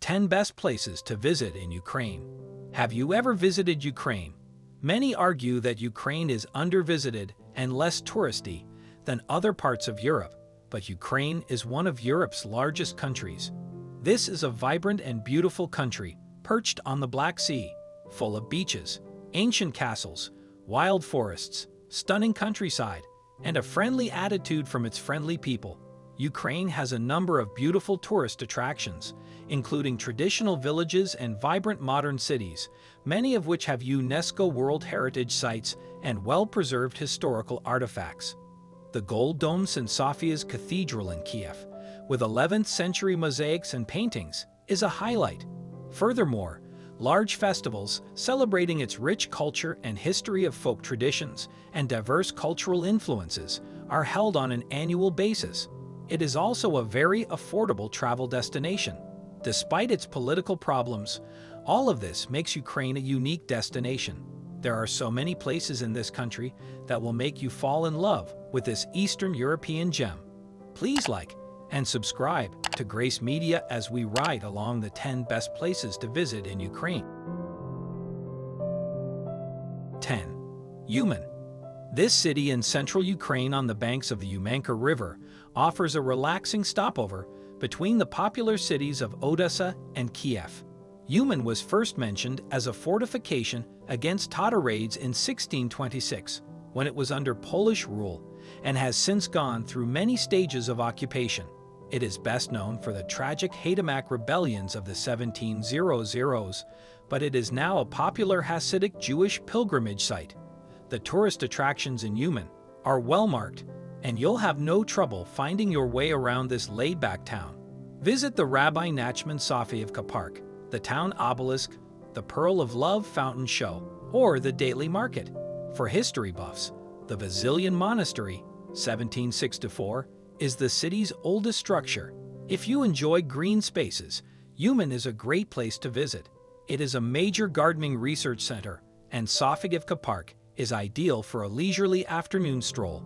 10 Best Places to Visit in Ukraine Have you ever visited Ukraine? Many argue that Ukraine is undervisited and less touristy than other parts of Europe, but Ukraine is one of Europe's largest countries. This is a vibrant and beautiful country, perched on the Black Sea, full of beaches, ancient castles, wild forests, stunning countryside, and a friendly attitude from its friendly people. Ukraine has a number of beautiful tourist attractions, including traditional villages and vibrant modern cities, many of which have UNESCO World Heritage Sites and well-preserved historical artifacts. The Gold Dome St. Sophia's Cathedral in Kiev, with 11th-century mosaics and paintings, is a highlight. Furthermore, large festivals celebrating its rich culture and history of folk traditions and diverse cultural influences are held on an annual basis. It is also a very affordable travel destination. Despite its political problems, all of this makes Ukraine a unique destination. There are so many places in this country that will make you fall in love with this Eastern European gem. Please like and subscribe to Grace Media as we ride along the 10 best places to visit in Ukraine. 10. Uman. This city in central Ukraine on the banks of the Umanka River offers a relaxing stopover between the popular cities of Odessa and Kiev. Uman was first mentioned as a fortification against Tatar raids in 1626, when it was under Polish rule, and has since gone through many stages of occupation. It is best known for the tragic Haydamak rebellions of the 1700s, but it is now a popular Hasidic Jewish pilgrimage site. The tourist attractions in Uman are well marked and you'll have no trouble finding your way around this laid-back town. Visit the Rabbi Nachman Sofievka Park, the town obelisk, the Pearl of Love fountain show, or the daily market. For history buffs, the Vasilian Monastery, 1764, is the city's oldest structure. If you enjoy green spaces, Uman is a great place to visit. It is a major gardening research center, and Sofievka Park is ideal for a leisurely afternoon stroll.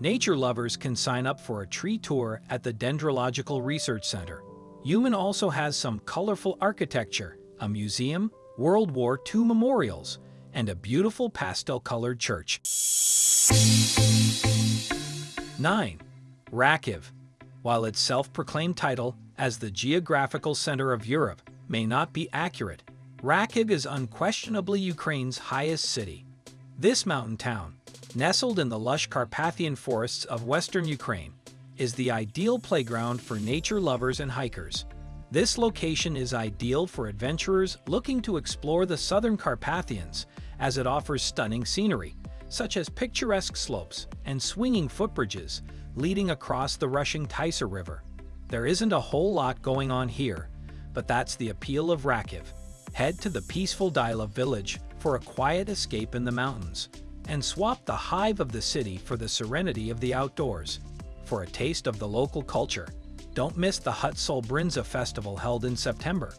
Nature lovers can sign up for a tree tour at the Dendrological Research Center. Uman also has some colorful architecture, a museum, World War II memorials, and a beautiful pastel-colored church. 9. Rakhiv. While its self-proclaimed title as the geographical center of Europe may not be accurate, Rakhiv is unquestionably Ukraine's highest city. This mountain town, nestled in the lush Carpathian forests of western Ukraine, is the ideal playground for nature lovers and hikers. This location is ideal for adventurers looking to explore the southern Carpathians as it offers stunning scenery, such as picturesque slopes and swinging footbridges leading across the rushing Tisa River. There isn't a whole lot going on here, but that's the appeal of Rakhiv. Head to the peaceful Dila village for a quiet escape in the mountains and swap the hive of the city for the serenity of the outdoors. For a taste of the local culture, don't miss the Hutsul Brinza festival held in September.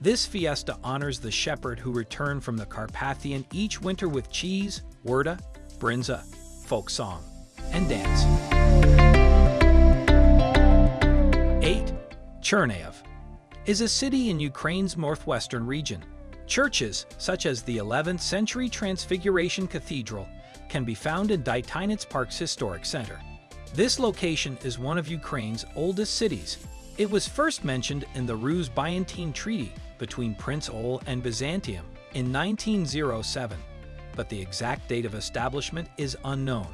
This fiesta honors the shepherd who returned from the Carpathian each winter with cheese, wurda, brinza, folk song, and dance. 8. Chernihiv is a city in Ukraine's northwestern region. Churches, such as the 11th century Transfiguration Cathedral, can be found in Dytinets Park's historic center. This location is one of Ukraine's oldest cities. It was first mentioned in the Rus' Byzantine Treaty between Prince Oleg and Byzantium in 1907, but the exact date of establishment is unknown.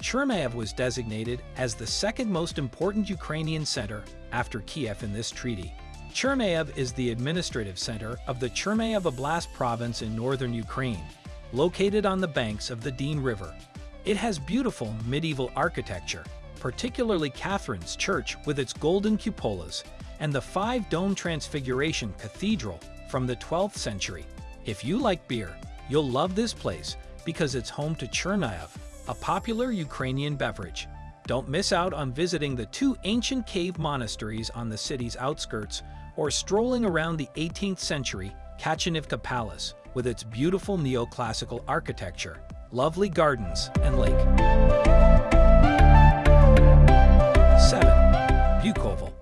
Chernihiv was designated as the second most important Ukrainian center after Kiev in this treaty. Chernihiv is the administrative center of the Chernihiv Oblast province in northern Ukraine, located on the banks of the Dyn River. It has beautiful medieval architecture, particularly Catherine's Church with its golden cupolas, and the five-dome Transfiguration Cathedral from the 12th century. If you like beer, you'll love this place because it's home to Chernihiv, a popular Ukrainian beverage. Don't miss out on visiting the two ancient cave monasteries on the city's outskirts or strolling around the 18th century Kachanivka Palace, with its beautiful neoclassical architecture, lovely gardens, and lake. 7. Bukovel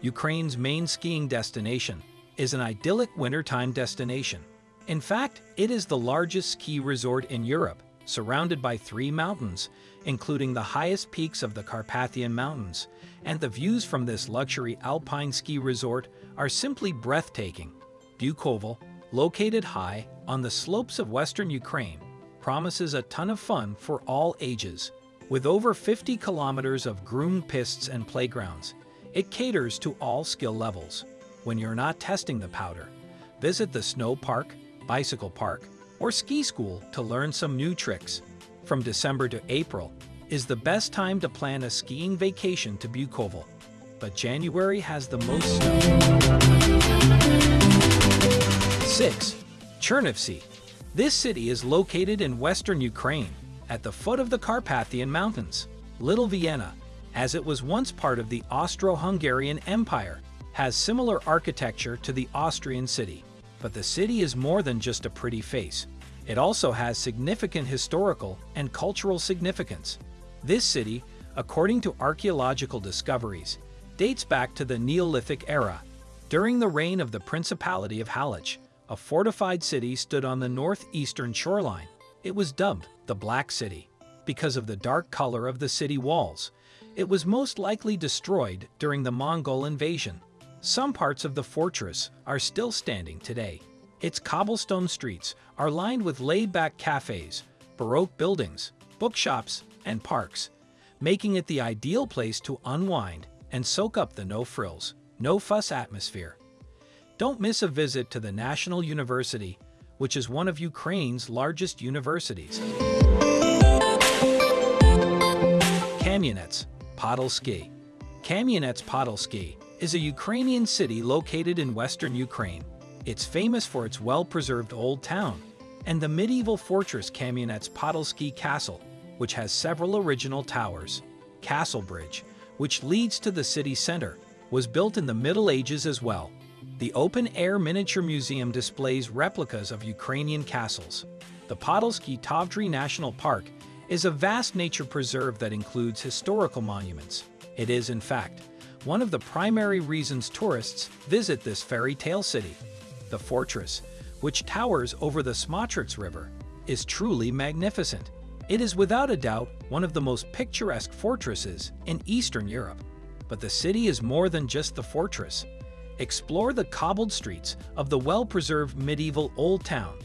Ukraine's main skiing destination, is an idyllic wintertime destination. In fact, it is the largest ski resort in Europe, surrounded by three mountains, including the highest peaks of the Carpathian Mountains, and the views from this luxury alpine ski resort are simply breathtaking. Bukovel, located high on the slopes of western Ukraine, promises a ton of fun for all ages. With over 50 kilometers of groomed pistes and playgrounds, it caters to all skill levels. When you're not testing the powder, visit the snow park, bicycle park, or ski school to learn some new tricks. From December to April is the best time to plan a skiing vacation to Bukovel, but January has the most snow. 6. Chernivtsi. This city is located in western Ukraine, at the foot of the Carpathian Mountains. Little Vienna, as it was once part of the Austro-Hungarian Empire, has similar architecture to the Austrian city. But the city is more than just a pretty face. It also has significant historical and cultural significance. This city, according to archaeological discoveries, dates back to the Neolithic era. During the reign of the Principality of Halych, a fortified city stood on the northeastern shoreline. It was dubbed the Black City because of the dark color of the city walls. It was most likely destroyed during the Mongol invasion. Some parts of the fortress are still standing today. Its cobblestone streets are lined with laid-back cafes, Baroque buildings, bookshops, and parks, making it the ideal place to unwind and soak up the no-frills, no-fuss atmosphere. Don't miss a visit to the National University, which is one of Ukraine's largest universities. Kamyanets, Podilsky. Kamyanets Podilsky is a Ukrainian city located in western Ukraine. It's famous for its well-preserved old town and the medieval fortress Kamyanets Podilsky Castle, which has several original towers. Castle Bridge, which leads to the city center, was built in the Middle Ages as well. The open-air miniature museum displays replicas of Ukrainian castles. The Podilsky Tovtry National Park is a vast nature preserve that includes historical monuments. It is, in fact, one of the primary reasons tourists visit this fairy tale city. The fortress, which towers over the Smotrych River, is truly magnificent. It is without a doubt one of the most picturesque fortresses in Eastern Europe. But the city is more than just the fortress. Explore the cobbled streets of the well-preserved medieval Old Town,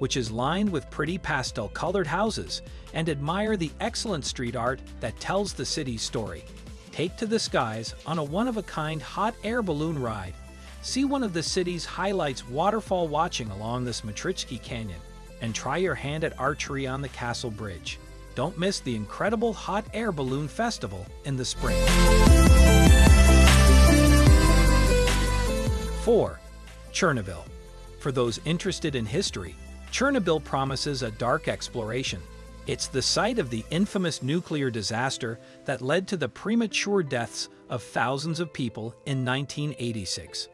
which is lined with pretty pastel-colored houses, and admire the excellent street art that tells the city's story. Take to the skies on a one-of-a-kind hot air balloon ride See one of the city's highlights waterfall watching along the Smotritsky Canyon, and try your hand at archery on the Castle Bridge. Don't miss the incredible Hot Air Balloon Festival in the spring. 4. Chernobyl. For those interested in history, Chernobyl promises a dark exploration. It's the site of the infamous nuclear disaster that led to the premature deaths of thousands of people in 1986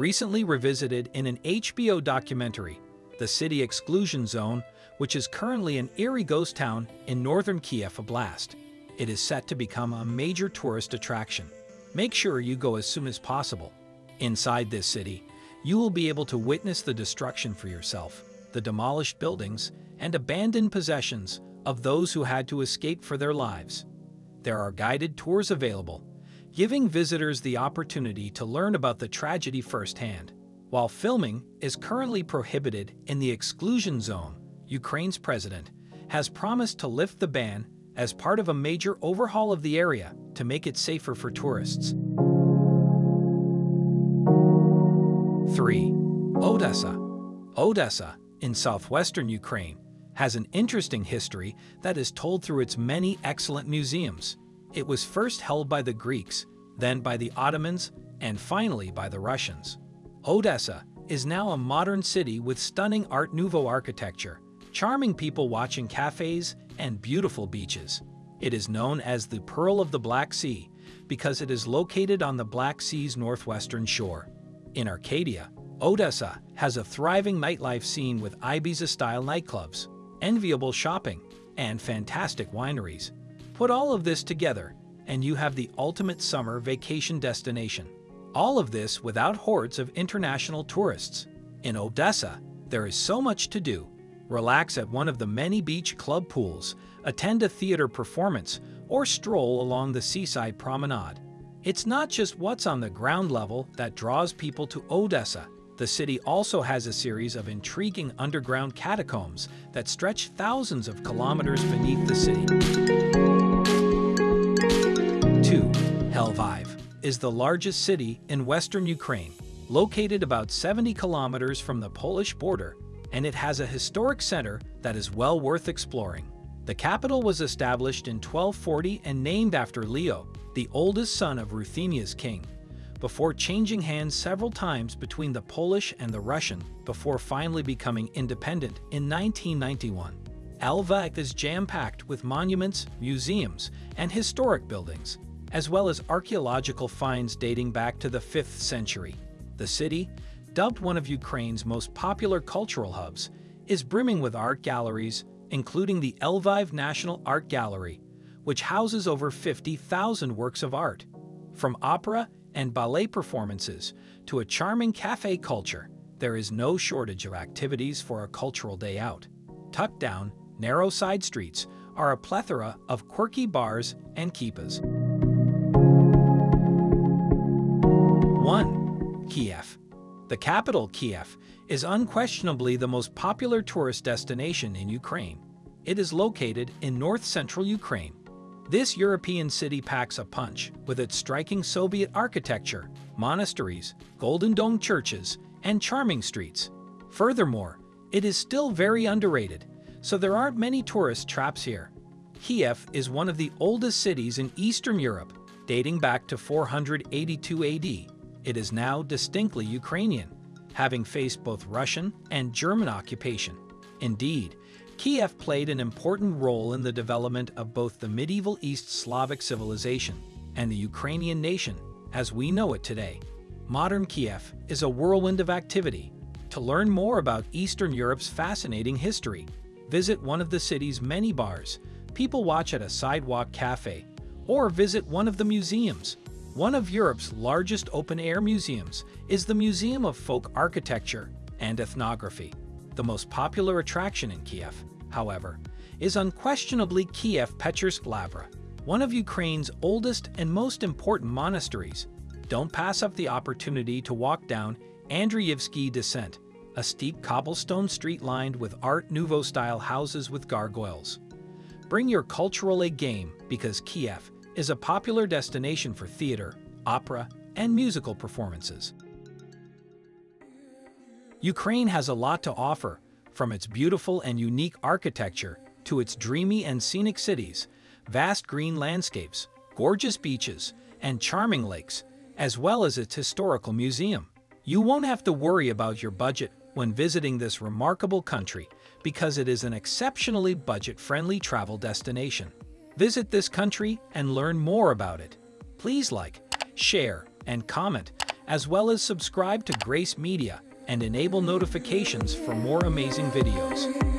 recently revisited in an HBO documentary, The City Exclusion Zone, which is currently an eerie ghost town in northern Kiev Oblast. It is set to become a major tourist attraction. Make sure you go as soon as possible. Inside this city, you will be able to witness the destruction for yourself, the demolished buildings, and abandoned possessions of those who had to escape for their lives. There are guided tours available, giving visitors the opportunity to learn about the tragedy firsthand. While filming is currently prohibited in the exclusion zone, Ukraine's president has promised to lift the ban as part of a major overhaul of the area to make it safer for tourists. 3. Odessa Odessa, in southwestern Ukraine, has an interesting history that is told through its many excellent museums. It was first held by the Greeks, then by the Ottomans, and finally by the Russians. Odessa is now a modern city with stunning Art Nouveau architecture, charming people watching cafes, and beautiful beaches. It is known as the Pearl of the Black Sea because it is located on the Black Sea's northwestern shore. In Arcadia, Odessa has a thriving nightlife scene with Ibiza-style nightclubs, enviable shopping, and fantastic wineries. Put all of this together, and you have the ultimate summer vacation destination. All of this without hordes of international tourists. In Odessa, there is so much to do. Relax at one of the many beach club pools, attend a theater performance, or stroll along the seaside promenade. It's not just what's on the ground level that draws people to Odessa. The city also has a series of intriguing underground catacombs that stretch thousands of kilometers beneath the city. 2. Lviv is the largest city in western Ukraine, located about 70 kilometers from the Polish border and it has a historic center that is well worth exploring. The capital was established in 1240 and named after Leo, the oldest son of Ruthenia's king, before changing hands several times between the Polish and the Russian before finally becoming independent in 1991. Lviv is jam-packed with monuments, museums, and historic buildings, as well as archaeological finds dating back to the 5th century. The city, dubbed one of Ukraine's most popular cultural hubs, is brimming with art galleries, including the Lviv National Art Gallery, which houses over 50,000 works of art. From opera and ballet performances to a charming cafe culture, there is no shortage of activities for a cultural day out. Tucked down, narrow side streets are a plethora of quirky bars and kippas. 1. Kiev the capital, Kiev, is unquestionably the most popular tourist destination in Ukraine. It is located in north-central Ukraine. This European city packs a punch with its striking Soviet architecture, monasteries, golden dome churches, and charming streets. Furthermore, it is still very underrated, so there aren't many tourist traps here. Kiev is one of the oldest cities in Eastern Europe, dating back to 482 AD it is now distinctly Ukrainian, having faced both Russian and German occupation. Indeed, Kiev played an important role in the development of both the medieval East Slavic civilization and the Ukrainian nation as we know it today. Modern Kiev is a whirlwind of activity. To learn more about Eastern Europe's fascinating history, visit one of the city's many bars, people watch at a sidewalk cafe, or visit one of the museums one of Europe's largest open-air museums is the Museum of Folk Architecture and Ethnography. The most popular attraction in Kiev, however, is unquestionably Kiev Pechersk Lavra, one of Ukraine's oldest and most important monasteries. Don't pass up the opportunity to walk down Andreyevsky Descent, a steep cobblestone street lined with Art Nouveau-style houses with gargoyles. Bring your cultural A game because Kiev is a popular destination for theater, opera, and musical performances. Ukraine has a lot to offer, from its beautiful and unique architecture to its dreamy and scenic cities, vast green landscapes, gorgeous beaches, and charming lakes, as well as its historical museum. You won't have to worry about your budget when visiting this remarkable country because it is an exceptionally budget-friendly travel destination. Visit this country and learn more about it. Please like, share, and comment, as well as subscribe to Grace Media and enable notifications for more amazing videos.